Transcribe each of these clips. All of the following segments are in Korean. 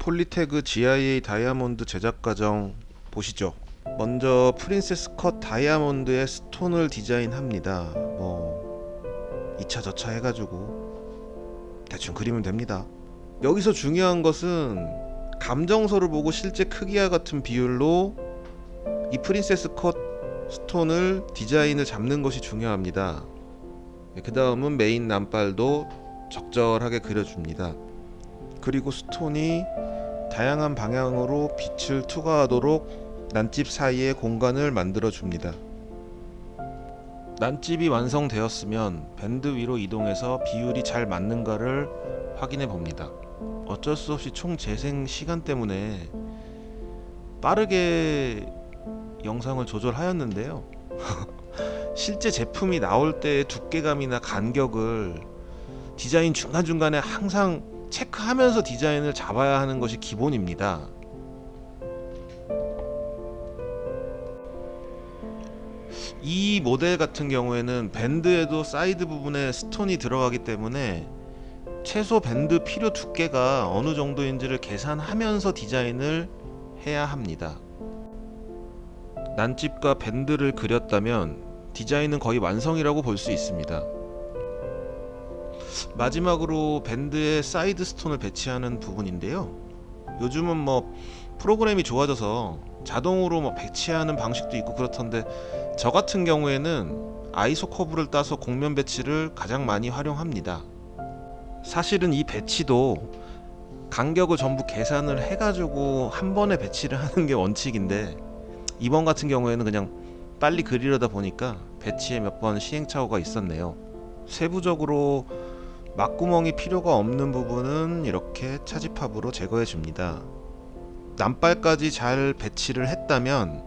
폴리태그 GIA 다이아몬드 제작 과정 보시죠. 먼저 princess cut 다이아몬드의 stone을 디자인합니다. 뭐 이차저차 해가지고 대충 그리면 됩니다. 여기서 중요한 것은 감정서를 보고 실제 크기와 같은 비율로 이 princess cut stone을 디자인을 잡는 것이 중요합니다. 그 다음은 메인 남발도 적절하게 그려줍니다. 그리고 스톤이 다양한 방향으로 빛을 투과하도록 난집 사이에 공간을 만들어 줍니다. 난집이 완성되었으면 밴드 위로 이동해서 비율이 잘 맞는가를 확인해 봅니다. 어쩔 수 없이 총 재생 시간 때문에 빠르게 영상을 조절하였는데요. 실제 제품이 나올 때의 두께감이나 간격을 디자인 중간중간에 항상 체크하면서 디자인을 잡아야 하는 것이 기본입니다. 이 모델 같은 경우에는 밴드에도 사이드 부분에 stone이 들어가기 때문에 최소 밴드 필요 두께가 어느 정도인지를 계산하면서 디자인을 해야 합니다. 난집과 밴드를 그렸다면 디자인은 거의 완성이라고 볼 수 있습니다. 마지막으로 밴드에 side stone을 배치하는 부분인데요. 요즘은 뭐 프로그램이 좋아져서 자동으로 뭐 배치하는 방식도 있고 그렇던데 저 같은 경우에는 iso curve를 따서 곡면 배치를 가장 많이 활용합니다. 사실은 이 배치도 간격을 전부 계산을 해가지고 한 번에 배치를 하는 게 원칙인데 이번 같은 경우에는 그냥 빨리 그리려다 보니까 배치에 몇 번 시행착오가 있었네요. 세부적으로 막구멍이 필요가 없는 부분은 이렇게 차지팝으로 제거해 줍니다. 남발까지 잘 배치를 했다면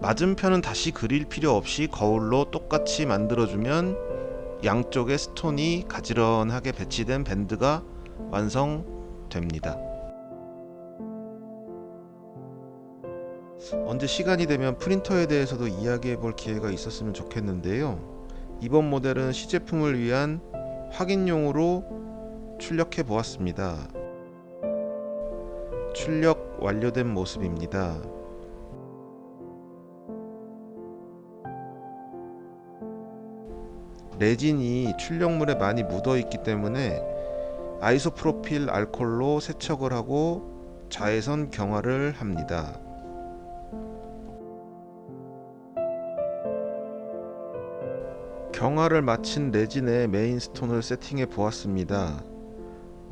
맞은편은 다시 그릴 필요 없이 거울로 똑같이 만들어주면 양쪽에 스톤이 가지런하게 배치된 밴드가 완성됩니다. 언제 시간이 되면 프린터에 대해서도 이야기해 볼 기회가 있었으면 좋겠는데요. 이번 모델은 시제품을 위한 확인용으로 출력해 보았습니다. 출력 완료된 모습입니다. 레진이 출력물에 많이 묻어 있기 때문에 아이소프로필 알콜로 세척을 하고 자외선 경화를 합니다. 경화를 마친 레진에 main stone을 세팅해 보았습니다.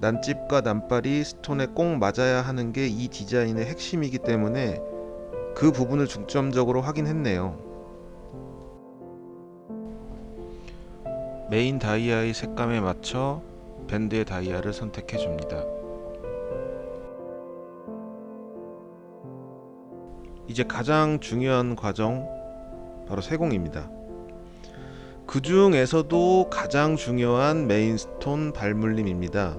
난집과 난발이 stone에 꼭 맞아야 하는 게 이 디자인의 핵심이기 때문에 그 부분을 중점적으로 확인했네요. 메인 다이아의 색감에 맞춰 밴드의 다이아를 선택해 줍니다. 이제 가장 중요한 과정 바로 세공입니다. 그 중에서도 가장 중요한 메인스톤 발물림입니다.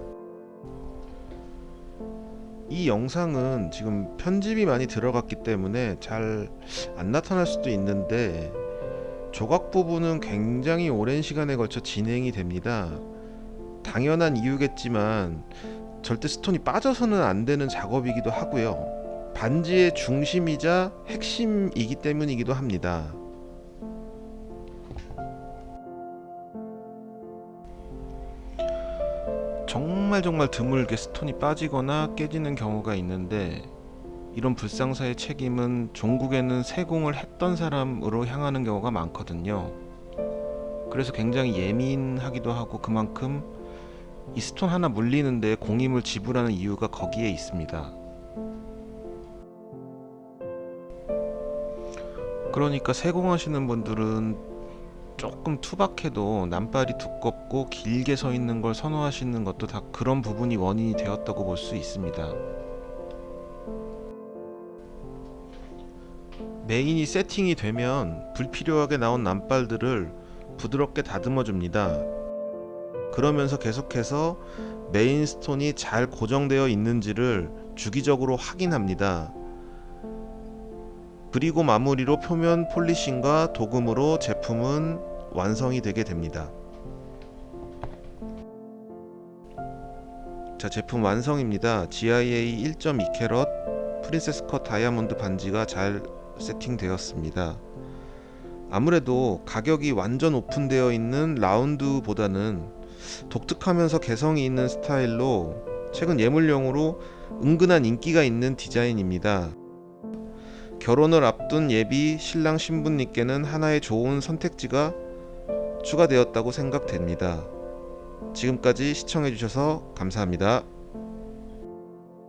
이 영상은 지금 편집이 많이 들어갔기 때문에 잘 안 나타날 수도 있는데 조각 부분은 굉장히 오랜 시간에 걸쳐 진행이 됩니다. 당연한 이유겠지만 절대 스톤이 빠져서는 안 되는 작업이기도 하고요. 반지의 중심이자 핵심이기 때문이기도 합니다. 정말 정말 드물게 스톤이 빠지거나 깨지는 경우가 있는데 이런 불상사의 책임은 종국에는 세공을 했던 사람으로 향하는 경우가 많거든요. 그래서 굉장히 예민하기도 하고 그만큼 이 스톤 하나 물리는데 공임을 지불하는 이유가 거기에 있습니다. 그러니까 세공하시는 분들은 조금 투박해도 남발이 두껍고 길게 서 있는 걸 선호하시는 것도 다 그런 부분이 원인이 되었다고 볼 수 있습니다. 메인이 세팅이 되면 불필요하게 나온 남발들을 부드럽게 다듬어 줍니다. 그러면서 계속해서 main stone이 잘 고정되어 있는지를 주기적으로 확인합니다. 그리고 마무리로 표면 polishing과 도금으로 제품은 완성이 되게 됩니다. 자 제품 완성입니다. GIA 1.2캐럿 princess cut 다이아몬드 반지가 잘 세팅되었습니다. 아무래도 가격이 완전 오픈되어 있는 라운드보다는 독특하면서 개성이 있는 스타일로 최근 예물용으로 은근한 인기가 있는 디자인입니다. 결혼을 앞둔 예비 신랑 신부님께는 하나의 좋은 선택지가 추가되었다고 생각됩니다. 지금까지 시청해주셔서 감사합니다.